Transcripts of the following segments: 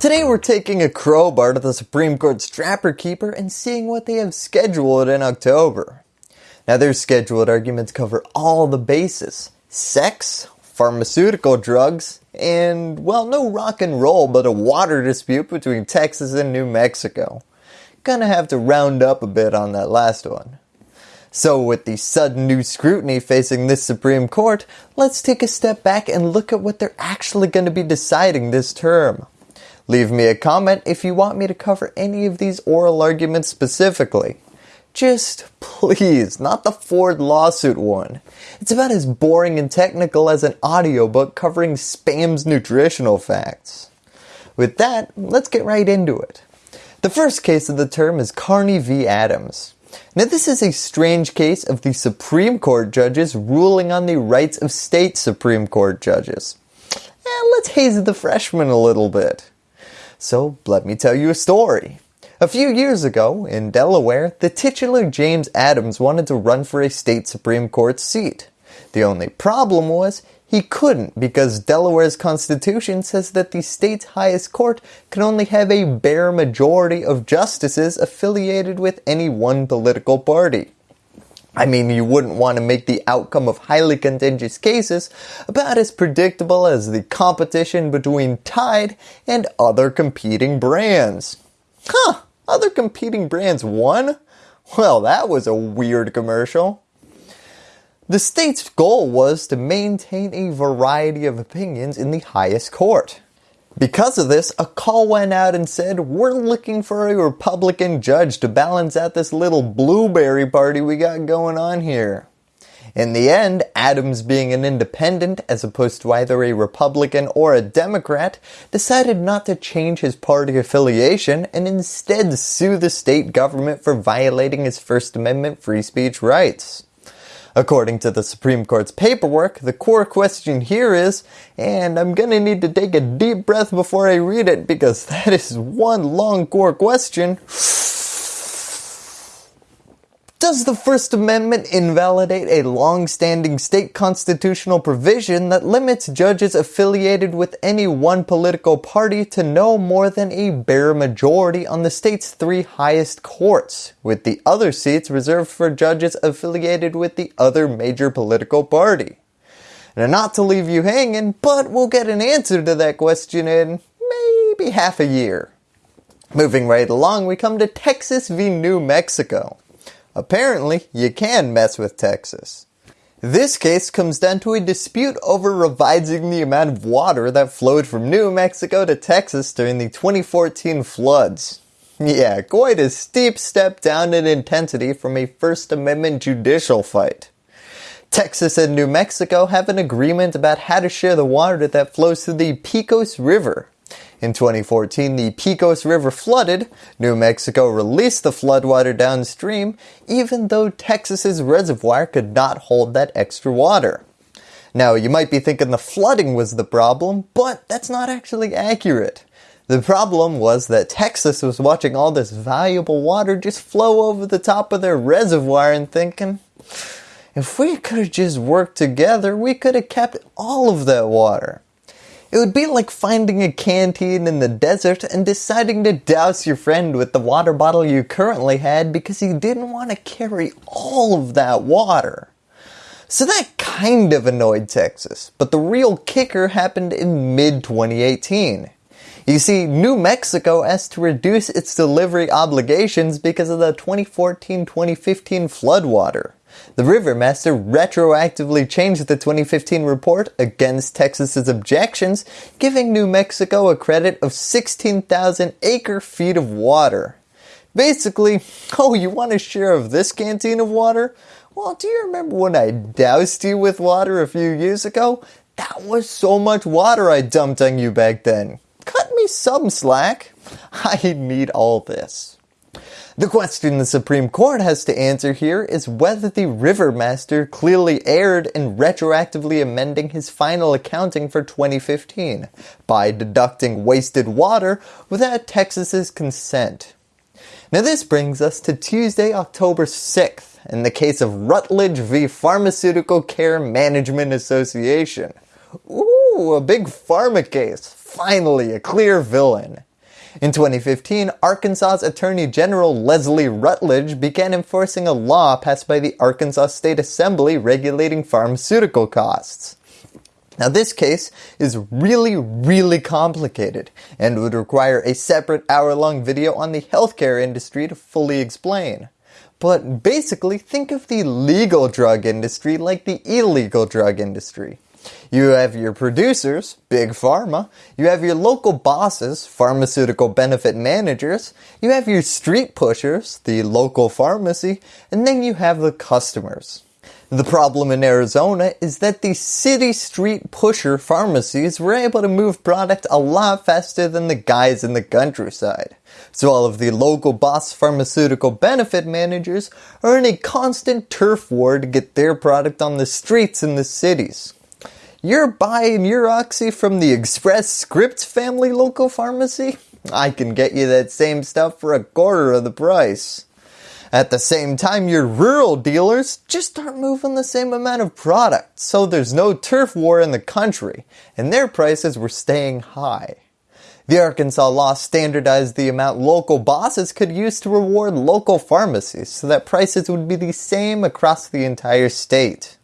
Today we're taking a crowbar to the Supreme Court's Trapper Keeper and seeing what they have scheduled in October. Now their scheduled arguments cover all the bases. Sex, pharmaceutical drugs, and well no rock and roll but a water dispute between Texas and New Mexico. Gonna have to round up a bit on that last one. So with the sudden new scrutiny facing this Supreme Court, let's take a step back and look at what they're actually going to be deciding this term. Leave me a comment if you want me to cover any of these oral arguments specifically. Just please, not the Ford lawsuit one. It's about as boring and technical as an audiobook covering spam's nutritional facts. With that, let's get right into it. The first case of the term is Carney v. Adams. Now this is a strange case of the Supreme Court judges ruling on the rights of state Supreme Court judges. And let's haze the freshmen a little bit. So let me tell you a story. A few years ago, in Delaware, the titular James Adams wanted to run for a state Supreme Court seat. The only problem was he couldn't because Delaware's constitution says that the state's highest court can only have a bare majority of justices affiliated with any one political party. I mean, you wouldn't want to make the outcome of highly contentious cases about as predictable as the competition between Tide and other competing brands. Huh, other competing brands won? Well, that was a weird commercial. The state's goal was to maintain a variety of opinions in the highest court. Because of this, a call went out and said, we're looking for a Republican judge to balance out this little blueberry party we got going on here. In the end, Adams being an independent as opposed to either a Republican or a Democrat, decided not to change his party affiliation and instead sue the state government for violating his First Amendment free speech rights. According to the Supreme Court's paperwork, the core question here is, and I'm going to need to take a deep breath before I read it because that is one long core question. Does the First Amendment invalidate a long-standing state constitutional provision that limits judges affiliated with any one political party to no more than a bare majority on the state's three highest courts, with the other seats reserved for judges affiliated with the other major political party? Now not to leave you hanging, but we'll get an answer to that question in maybe half a year. Moving right along, we come to Texas v. New Mexico. Apparently, you can mess with Texas. This case comes down to a dispute over revising the amount of water that flowed from New Mexico to Texas during the 2014 floods. Yeah, quite a steep step down in intensity from a First Amendment judicial fight. Texas and New Mexico have an agreement about how to share the water that flows through the Pecos River. In 2014, the Pecos River flooded. New Mexico released the floodwater downstream, even though Texas's reservoir could not hold that extra water. Now, you might be thinking the flooding was the problem, but that's not actually accurate. The problem was that Texas was watching all this valuable water just flow over the top of their reservoir and thinking, if we could have just worked together, we could have kept all of that water. It would be like finding a canteen in the desert and deciding to douse your friend with the water bottle you currently had because you didn't want to carry all of that water. So that kind of annoyed Texas, but the real kicker happened in mid-2018. You see, New Mexico asked to reduce its delivery obligations because of the 2014-2015 floodwater. The Rivermaster retroactively changed the 2015 report against Texas's objections, giving New Mexico a credit of 16,000 acre feet of water. Basically, oh you want a share of this canteen of water? Well, do you remember when I doused you with water a few years ago? That was so much water I dumped on you back then. Cut me some slack. I need all this. The question the Supreme Court has to answer here is whether the Rivermaster clearly erred in retroactively amending his final accounting for 2015 by deducting wasted water without Texas's consent. Now this brings us to Tuesday, October 6th in the case of Rutledge v. Pharmaceutical Care Management Association. Ooh, a big pharma case. Finally, a clear villain. In 2015, Arkansas's Attorney General Leslie Rutledge began enforcing a law passed by the Arkansas State Assembly regulating pharmaceutical costs. Now this case is really, really complicated and would require a separate hour-long video on the healthcare industry to fully explain. But basically, think of the legal drug industry like the illegal drug industry. You have your producers, Big Pharma, you have your local bosses, pharmaceutical benefit managers, you have your street pushers, the local pharmacy, and then you have the customers. The problem in Arizona is that the city street pusher pharmacies were able to move product a lot faster than the guys in the countryside. So all of the local boss pharmaceutical benefit managers are in a constant turf war to get their product on the streets in the cities. You're buying your Oxy from the Express Scripts family local pharmacy? I can get you that same stuff for a quarter of the price. At the same time, your rural dealers just aren't moving the same amount of product, so there's no turf war in the country, and their prices were staying high. The Arkansas law standardized the amount local bosses could use to reward local pharmacies so that prices would be the same across the entire state.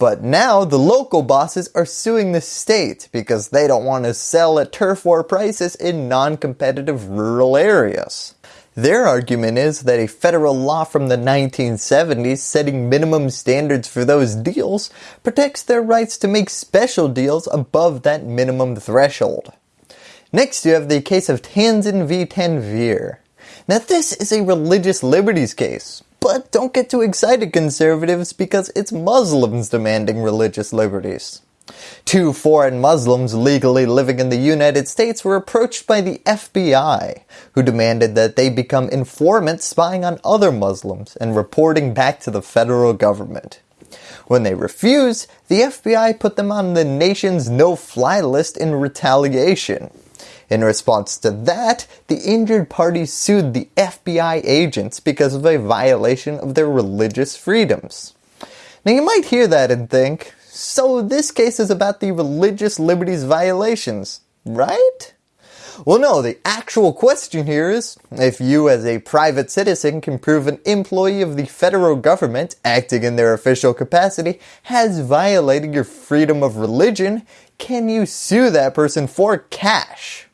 But now the local bosses are suing the state because they don't want to sell at turf war prices in non-competitive rural areas. Their argument is that a federal law from the 1970s setting minimum standards for those deals protects their rights to make special deals above that minimum threshold. Next you have the case of Tanzin v. Tanvir. Now this is a religious liberties case, but don't get too excited conservatives because it's Muslims demanding religious liberties. Two foreign Muslims legally living in the United States were approached by the FBI, who demanded that they become informants spying on other Muslims and reporting back to the federal government. When they refused, the FBI put them on the nation's no-fly list in retaliation. In response to that, the injured party sued the FBI agents because of a violation of their religious freedoms. Now you might hear that and think, so this case is about the religious liberties violations, right? Well no, the actual question here is, if you as a private citizen can prove an employee of the federal government acting in their official capacity has violated your freedom of religion, can you sue that person for cash?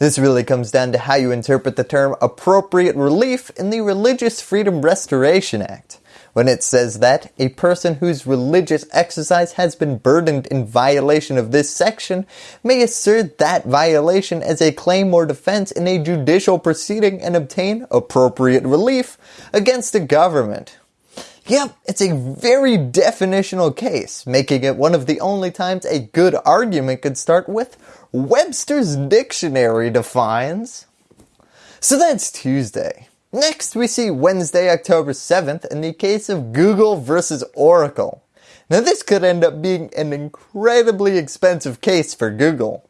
This really comes down to how you interpret the term appropriate relief in the Religious Freedom Restoration Act when it says that a person whose religious exercise has been burdened in violation of this section may assert that violation as a claim or defense in a judicial proceeding and obtain appropriate relief against the government. Yep, it's a very definitional case, making it one of the only times a good argument could start with Webster's Dictionary defines. So that's Tuesday. Next we see Wednesday, October 7th in the case of Google versus Oracle. Now this could end up being an incredibly expensive case for Google.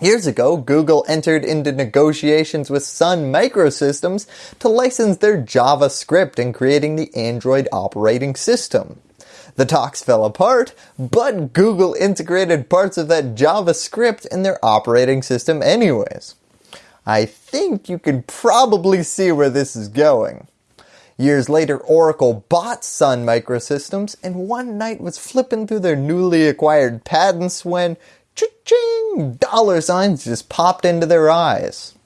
Years ago, Google entered into negotiations with Sun Microsystems to license their JavaScript in creating the Android operating system. The talks fell apart, but Google integrated parts of that JavaScript in their operating system anyways. I think you can probably see where this is going. Years later, Oracle bought Sun Microsystems and one night was flipping through their newly acquired patents when Cha-ching! Dollar signs just popped into their eyes.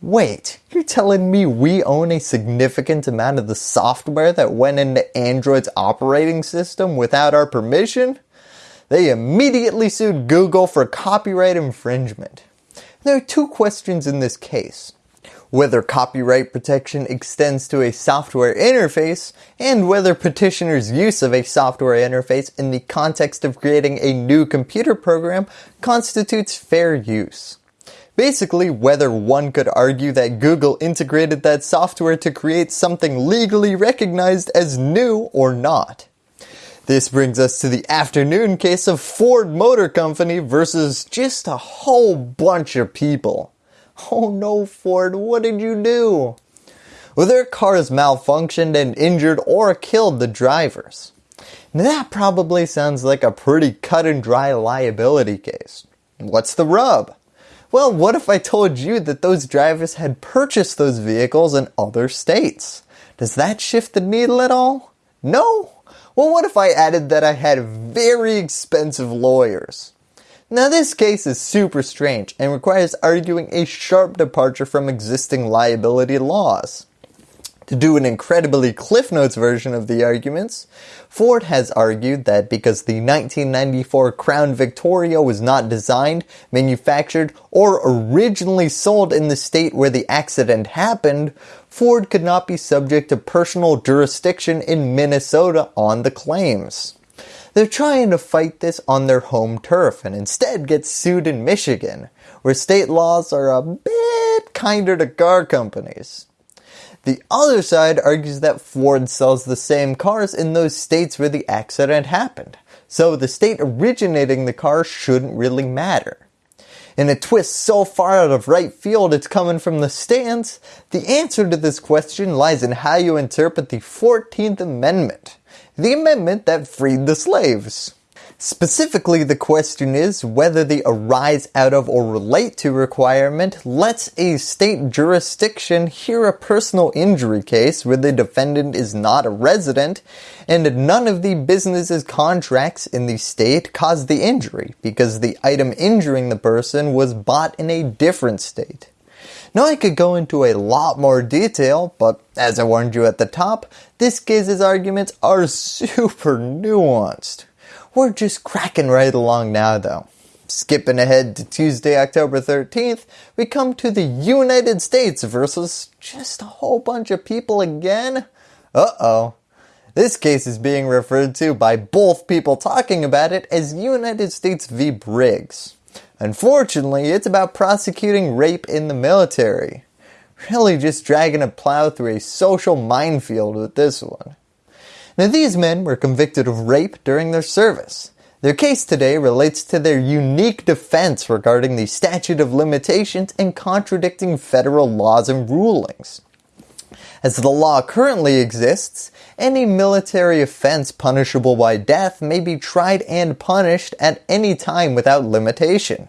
Wait, you're telling me we own a significant amount of the software that went into Android's operating system without our permission? They immediately sued Google for copyright infringement. There are two questions in this case whether copyright protection extends to a software interface, and whether petitioners' use of a software interface in the context of creating a new computer program constitutes fair use. Basically, whether one could argue that Google integrated that software to create something legally recognized as new or not. This brings us to the afternoon case of Ford Motor Company versus just a whole bunch of people. Oh no Ford, what did you do? Well their cars malfunctioned and injured or killed the drivers. Now that probably sounds like a pretty cut and dry liability case. What's the rub? Well, what if I told you that those drivers had purchased those vehicles in other states? Does that shift the needle at all? No? Well, what if I added that I had very expensive lawyers? Now this case is super strange and requires arguing a sharp departure from existing liability laws. To do an incredibly Cliff Notes version of the arguments, Ford has argued that because the 1994 Crown Victoria was not designed, manufactured, or originally sold in the state where the accident happened, Ford could not be subject to personal jurisdiction in Minnesota on the claims. They're trying to fight this on their home turf and instead get sued in Michigan, where state laws are a bit kinder to car companies. The other side argues that Ford sells the same cars in those states where the accident happened, so the state originating the car shouldn't really matter. In a twist so far out of right field it's coming from the stands, the answer to this question lies in how you interpret the 14th Amendment, the amendment that freed the slaves. Specifically, the question is whether the arise out of or relate to requirement lets a state jurisdiction hear a personal injury case where the defendant is not a resident and none of the business's contracts in the state caused the injury because the item injuring the person was bought in a different state. Now I could go into a lot more detail, but as I warned you at the top, this case's arguments are super nuanced. We're just cracking right along now though. Skipping ahead to Tuesday, October 13th, we come to the United States versus just a whole bunch of people again. Uh-oh. This case is being referred to by both people talking about it as United States v. Briggs. Unfortunately, it's about prosecuting rape in the military. Really just dragging a plow through a social minefield with this one. Now these men were convicted of rape during their service. Their case today relates to their unique defense regarding the statute of limitations and contradicting federal laws and rulings. As the law currently exists, any military offense punishable by death may be tried and punished at any time without limitation.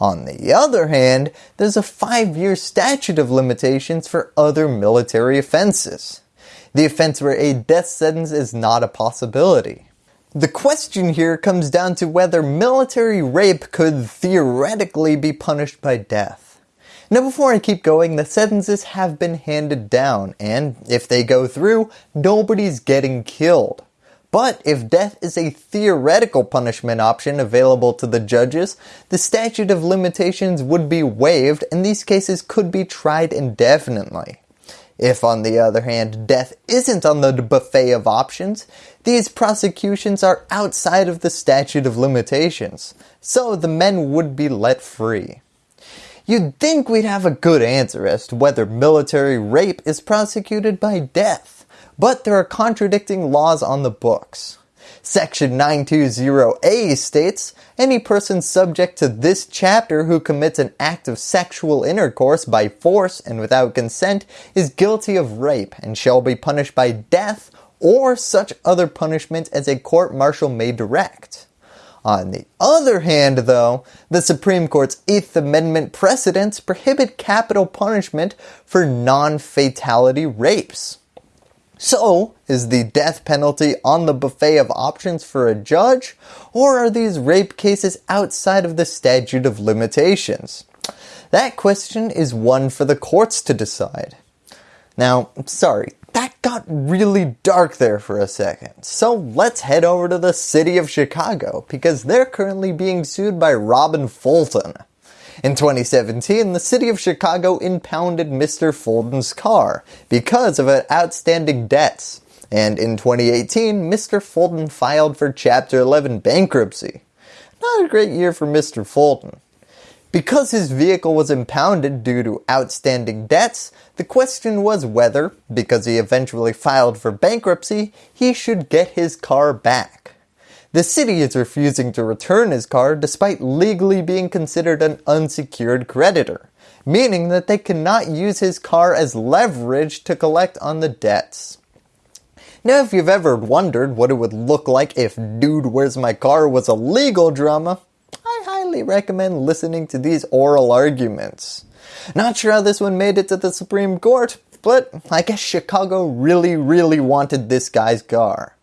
On the other hand, there's a 5 year statute of limitations for other military offenses the offense where a death sentence is not a possibility. The question here comes down to whether military rape could theoretically be punished by death. Now before I keep going, the sentences have been handed down and if they go through, nobody's getting killed. But if death is a theoretical punishment option available to the judges, the statute of limitations would be waived and these cases could be tried indefinitely. If on the other hand death isn't on the buffet of options, these prosecutions are outside of the statute of limitations, so the men would be let free. You'd think we'd have a good answer as to whether military rape is prosecuted by death, but there are contradicting laws on the books. Section 920A states, any person subject to this chapter who commits an act of sexual intercourse by force and without consent is guilty of rape and shall be punished by death or such other punishment as a court-martial may direct. On the other hand though, the Supreme Court's 8th Amendment precedents prohibit capital punishment for non-fatality rapes. So, is the death penalty on the buffet of options for a judge, or are these rape cases outside of the statute of limitations? That question is one for the courts to decide. Now, sorry, that got really dark there for a second. So let's head over to the city of Chicago because they're currently being sued by Robin Fulton. In 2017, the city of Chicago impounded Mr. Fulton's car because of outstanding debts. And in 2018, Mr. Fulton filed for Chapter 11 bankruptcy. Not a great year for Mr. Fulton. Because his vehicle was impounded due to outstanding debts, the question was whether, because he eventually filed for bankruptcy, he should get his car back. The city is refusing to return his car despite legally being considered an unsecured creditor, meaning that they cannot use his car as leverage to collect on the debts. Now if you've ever wondered what it would look like if Dude Where's My Car was a legal drama, I highly recommend listening to these oral arguments. Not sure how this one made it to the Supreme Court, but I guess Chicago really really wanted this guy's car.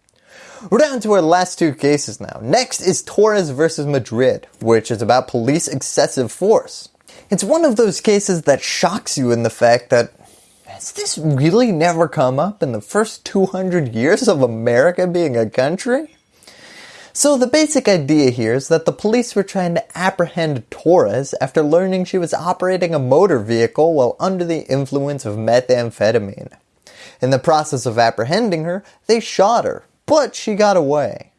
We're down to our last two cases now. Next is Torres versus Madrid, which is about police excessive force. It's one of those cases that shocks you in the fact that has this really never come up in the first 200 years of America being a country? So the basic idea here is that the police were trying to apprehend Torres after learning she was operating a motor vehicle while under the influence of methamphetamine. In the process of apprehending her, they shot her, but she got away.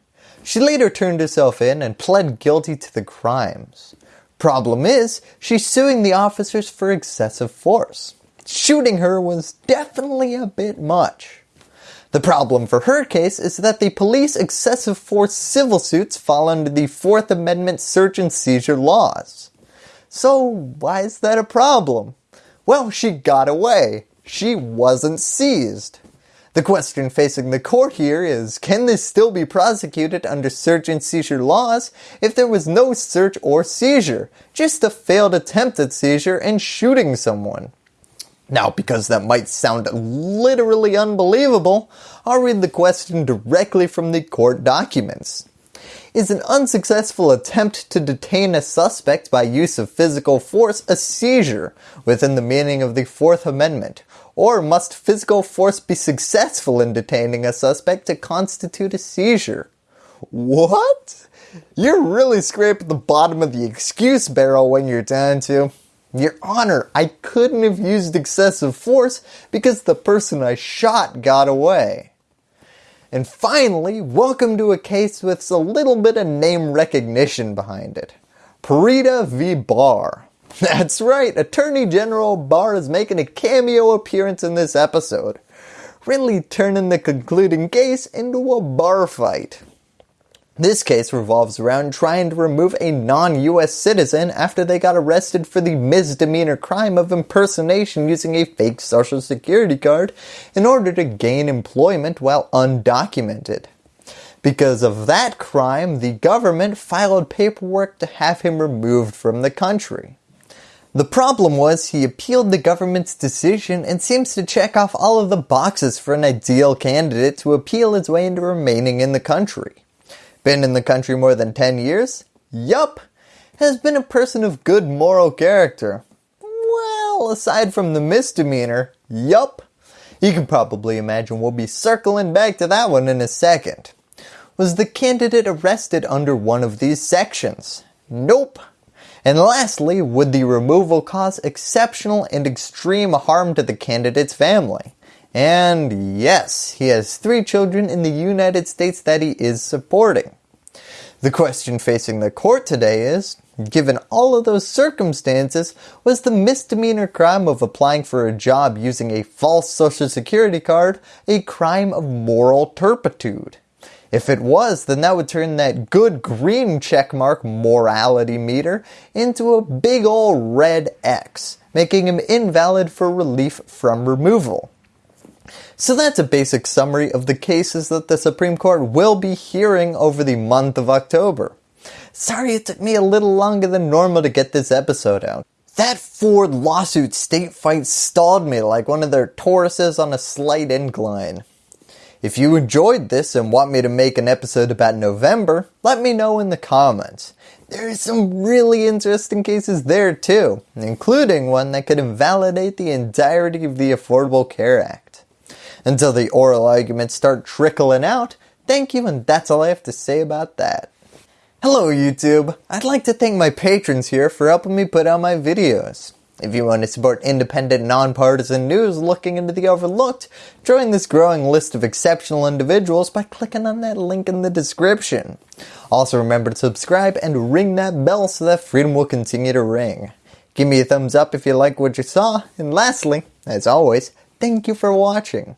She later turned herself in and pled guilty to the crimes. Problem is, she's suing the officers for excessive force. Shooting her was definitely a bit much. The problem for her case is that the police excessive force civil suits fall under the 4th Amendment search and seizure laws. So why is that a problem? Well, she got away. She wasn't seized. The question facing the court here is, can this still be prosecuted under search and seizure laws if there was no search or seizure, just a failed attempt at seizure and shooting someone? Now because that might sound literally unbelievable, I'll read the question directly from the court documents. Is an unsuccessful attempt to detain a suspect by use of physical force a seizure within the meaning of the 4th Amendment? Or must physical force be successful in detaining a suspect to constitute a seizure? What? You're really scraping the bottom of the excuse barrel when you're down to, your Honor, I couldn't have used excessive force because the person I shot got away. And finally, welcome to a case with a little bit of name recognition behind it. Pereida v. Barr. That's right, Attorney General Barr is making a cameo appearance in this episode, really turning the concluding case into a bar fight. This case revolves around trying to remove a non-US citizen after they got arrested for the misdemeanor crime of impersonation using a fake social security card in order to gain employment while undocumented. Because of that crime, the government filed paperwork to have him removed from the country. The problem was he appealed the government's decision and seems to check off all of the boxes for an ideal candidate to appeal his way into remaining in the country. Been in the country more than 10 years? Yup. Has been a person of good moral character. Well, aside from the misdemeanor, yup. You can probably imagine we'll be circling back to that one in a second. Was the candidate arrested under one of these sections? Nope. And lastly, would the removal cause exceptional and extreme harm to the candidate's family? And yes, he has three children in the United States that he is supporting. The question facing the court today is, given all of those circumstances, was the misdemeanor crime of applying for a job using a false social security card a crime of moral turpitude? If it was, then that would turn that good green checkmark morality meter into a big ol' red X, making him invalid for relief from removal. So that's a basic summary of the cases that the Supreme Court will be hearing over the month of October. Sorry it took me a little longer than normal to get this episode out. That Ford lawsuit state fight stalled me like one of their Tauruses on a slight incline. If you enjoyed this and want me to make an episode about November, let me know in the comments. There are some really interesting cases there too, including one that could invalidate the entirety of the Affordable Care Act until the oral arguments start trickling out. Thank you and that's all I have to say about that. Hello YouTube, I'd like to thank my patrons here for helping me put out my videos. If you want to support independent, nonpartisan news looking into the overlooked, join this growing list of exceptional individuals by clicking on that link in the description. Also remember to subscribe and ring that bell so that freedom will continue to ring. Give me a thumbs up if you like what you saw, and lastly, as always, thank you for watching.